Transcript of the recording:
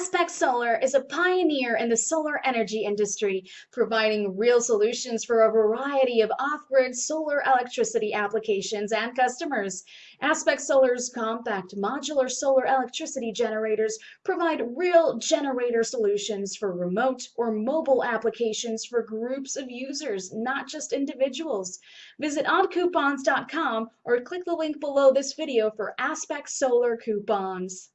Aspect Solar is a pioneer in the solar energy industry, providing real solutions for a variety of off-grid solar electricity applications and customers. Aspect Solar's compact modular solar electricity generators provide real generator solutions for remote or mobile applications for groups of users, not just individuals. Visit oddcoupons.com or click the link below this video for Aspect Solar coupons.